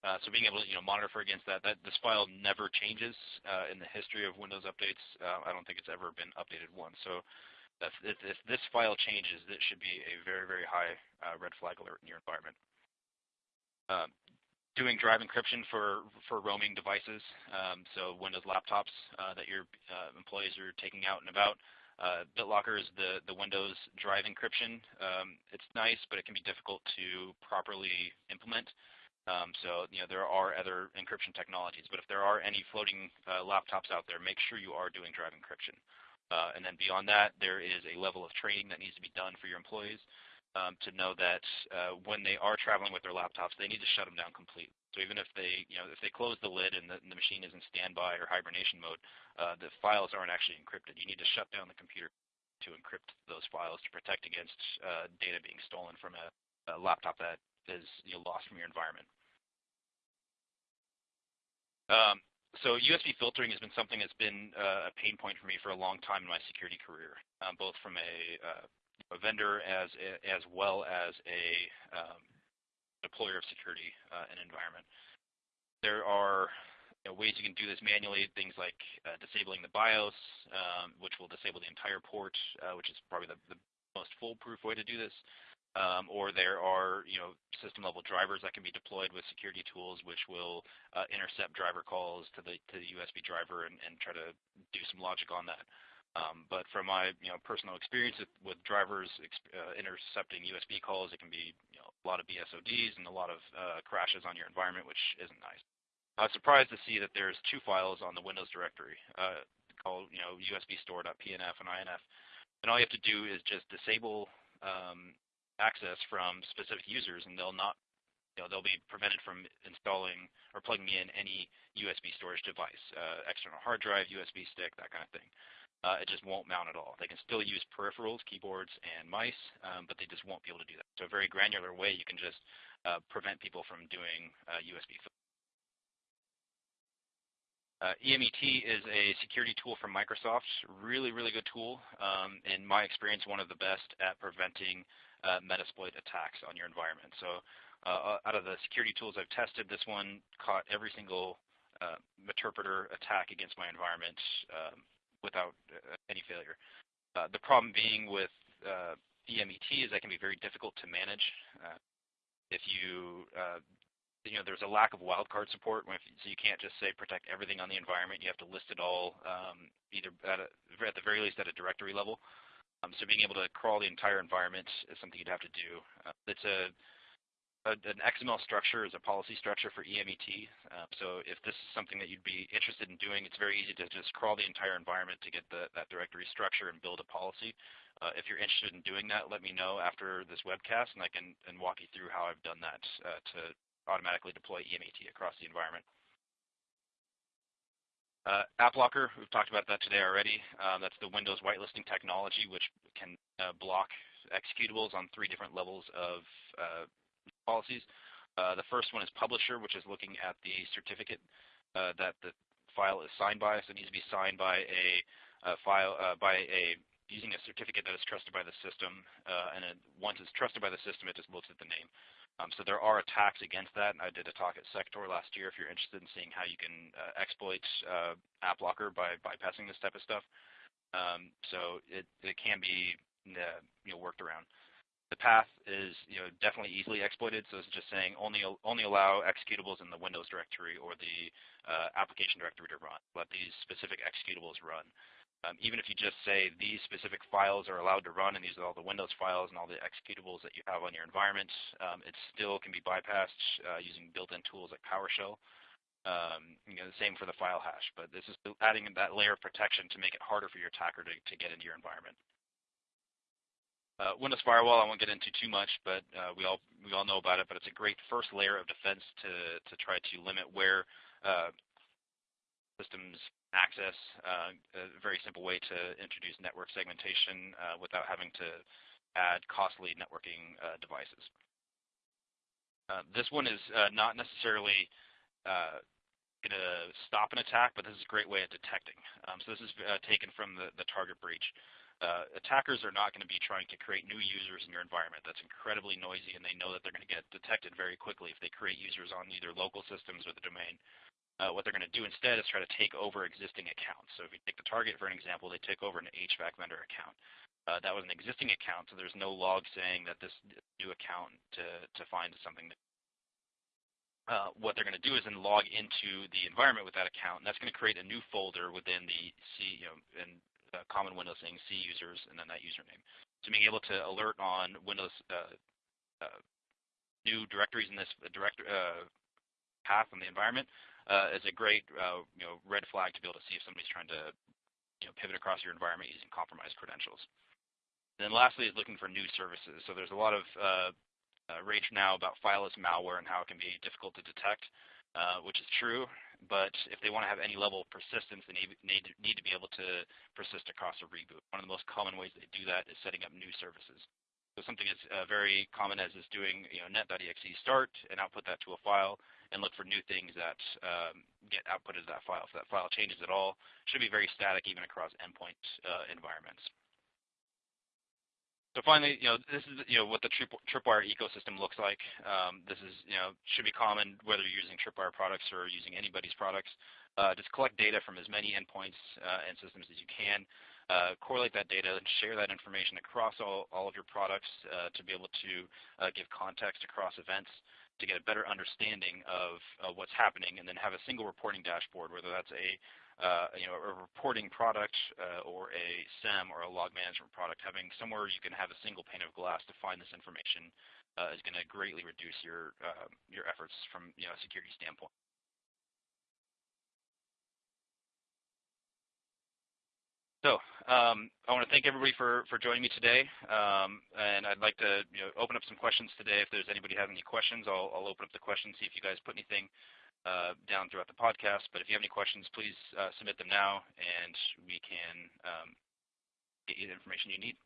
Uh, so being able to you know monitor for against that, that this file never changes uh, in the history of Windows updates. Uh, I don't think it's ever been updated once. So if, if, this file changes, this should be a very, very high uh, red flag alert in your environment. uh, doing drive encryption for, for roaming devices, um, so Windows laptops uh, that your uh, employees are taking out and about. Uh, BitLocker is the, the Windows drive encryption. Um, it's nice, but it can be difficult to properly implement. Um, so you know there are other encryption technologies, but if there are any floating uh, laptops out there, make sure you are doing drive encryption. Uh, and then beyond that, there is a level of training that needs to be done for your employees um, to know that uh, when they are traveling with their laptops, they need to shut them down completely. So even if they, you know, if they close the lid and the, and the machine is in standby or hibernation mode, uh, the files aren't actually encrypted. You need to shut down the computer to encrypt those files to protect against uh, data being stolen from a, a laptop that is you know, lost from your environment. Um, so USB filtering has been something that's been uh, a pain point for me for a long time in my security career, um, both from a uh, a vendor as as well as a um, deployer of security uh, and environment. There are you know, ways you can do this manually, things like uh, disabling the BIOS, um, which will disable the entire port, uh, which is probably the, the, most foolproof way to do this. Um, or there are you know system level drivers that can be deployed with security tools, which will uh, intercept driver calls to the USB driver and, try to do some logic on that. Um, but from my you know personal experience with, drivers uh, intercepting USB calls, it can be a lot of BSODs and a lot of uh, crashes on your environment, which isn't nice. I was surprised to see that there's two files on the Windows directory called you know usbstor.pnf and inf, and all you have to do is just disable um, access from specific users, and they'll not you know, they'll be prevented from installing or plugging in any USB storage device, uh, external hard drive, USB stick, that kind of thing uh, it just won't mount at all. They can still use peripherals, keyboards, and mice, um, but they just won't be able to do that. So a very granular way you can just uh, prevent people from doing uh, USB. Uh, EMET is a security tool from Microsoft. Really, really good tool. Um, in my experience, one of the best at preventing uh, Metasploit attacks on your environment. So uh, out of the security tools I've tested, this one caught every single uh, attack against my environment um, without uh, any failure. Uh, the problem being with uh, EMET is that can be very difficult to manage. if you you know, there's a lack of wildcard support, so you can't just say protect everything on the environment. You have to list it all, um, either at, a, at, the very least at a directory level. Um, so being able to crawl the entire environment is something you'd have to do. Uh, it's a a, an XML structure is a policy structure for EMET. Uh, so if this is something that you'd be interested in doing, it's very easy to just crawl the entire environment to get the, that directory structure and build a policy. Uh, if you're interested in doing that, let me know after this webcast, and I can and walk you through how I've done that uh, to automatically deploy EMET across the environment. Uh, AppLocker, we've talked about that today already. Uh, that's the Windows whitelisting technology, which can uh, block executables on three different levels of uh, policies. Uh, the first one is publisher, which is looking at the certificate uh, that the file is signed by. So it needs to be signed by a, a file uh, by a using a certificate that is trusted by the system. Uh, and it, once it's trusted by the system, it just looks at the name. Um, so there are attacks against that. I did a talk at SecTor last year if you're interested in seeing how you can uh, exploit uh, AppLocker by bypassing this type of stuff. Um, so it, it can be you know, worked around. The path is you know, definitely easily exploited, so it's just saying only, only allow executables in the Windows directory or the uh, application directory to run. Let these specific executables run. Um, even if you just say these specific files are allowed to run and these are all the Windows files and all the executables that you have on your environment, um, it still can be bypassed uh, using built-in tools like PowerShell. Um, you know, the same for the file hash, but this is adding that layer of protection to make it harder for your attacker to, to get into your environment. Uh, Windows Firewall, I won't get into too much, but uh, we all we all know about it. But it's a great first layer of defense to to try to limit where uh, systems access. Uh, a very simple way to introduce network segmentation uh, without having to add costly networking uh, devices. this one is not necessarily going to stop an attack, but this is a great way of detecting. Um, so this is taken from the, the target breach uh, attackers are not going to be trying to create new users in your environment. That's incredibly noisy, and they know that they're going to get detected very quickly if they create users on either local systems or the domain. Uh, what they're going to do instead is try to take over existing accounts. So if you take the target for an example, they take over an HVAC vendor account. Uh, that was an existing account, so there's no log saying that this new account to, to find something. uh, what they're going to do is then log into the environment with that account, and that's going to create a new folder within the C, you know, and uh, common Windows thing, C users, and then that username. So being able to alert on Windows uh, uh, new directories in this direct uh, path in the environment uh, is a great you know red flag to be able to see if somebody's trying to you know pivot across your environment using compromised credentials. And then lastly is looking for new services. So there's a lot of uh, uh, rage now about fileless malware and how it can be difficult to detect, uh, which is true. But if they want to have any level of persistence, they need, need, need to be able to persist across a reboot. One of the most common ways they do that is setting up new services. So something as uh, very common as is doing you know, net.exe start and output that to a file and look for new things that um, get outputted to that file. If that file changes at all, should be very static even across endpoint uh, environments. So finally, you know, this is you know what the trip, Tripwire ecosystem looks like. Um, this is you know should be common whether you're using Tripwire products or using anybody's products. Uh, just collect data from as many endpoints uh, and systems as you can correlate that data and share that information across all, all of your products uh, to be able to uh, give context across events to get a better understanding of what's happening and then have a single reporting dashboard, whether that's a uh, you know, a reporting product uh, or a SEM or a log management product, having somewhere you can have a single pane of glass to find this information uh, is going to greatly reduce your your efforts from you know, a security standpoint. So um, I want to thank everybody for, for joining me today, um, and I'd like to you know, open up some questions today. If there's anybody have any questions, I'll, I'll open up the questions, see if you guys put anything uh, down throughout the podcast. But if you have any questions, please uh, submit them now, and we can um, get you the information you need.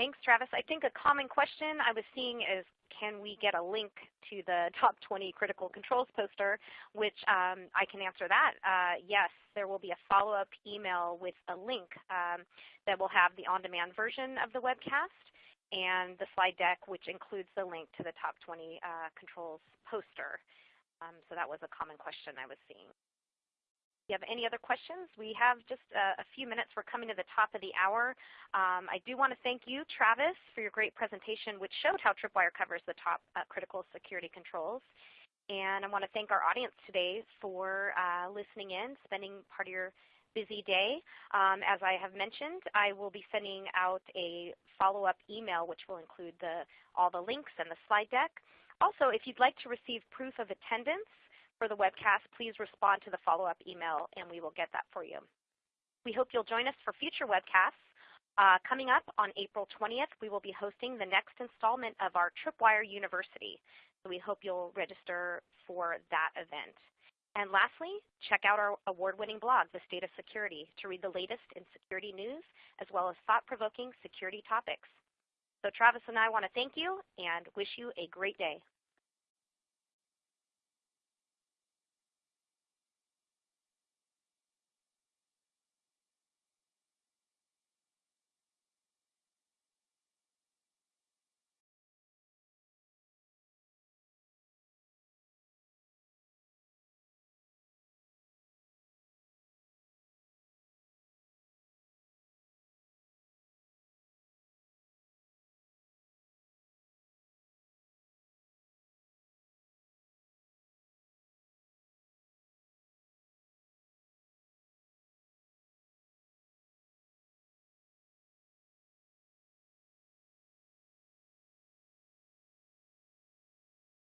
Thanks, Travis. I think a common question I was seeing is can we get a link to the top 20 critical controls poster, which um, I can answer that. Uh, yes, there will be a follow-up email with a link um, that will have the on-demand version of the webcast and the slide deck, which includes the link to the top 20 uh, controls poster. Um, so that was a common question I was seeing you have any other questions, we have just a, a, few minutes. We're coming to the top of the hour. Um, I do want to thank you, Travis, for your great presentation, which showed how Tripwire covers the top uh, critical security controls. And I want to thank our audience today for uh, listening in, spending part of your busy day. Um, as I have mentioned, I will be sending out a follow-up email which will include the, all the links and the slide deck. Also, if you'd like to receive proof of attendance, for the webcast, please respond to the follow-up email and we will get that for you. We hope you'll join us for future webcasts. Uh, coming up on April 20th, we will be hosting the next installment of our Tripwire University. So we hope you'll register for that event. And lastly, check out our award-winning blog, The State of Security, to read the latest in security news as well as thought-provoking security topics. So Travis and I want to thank you and wish you a great day.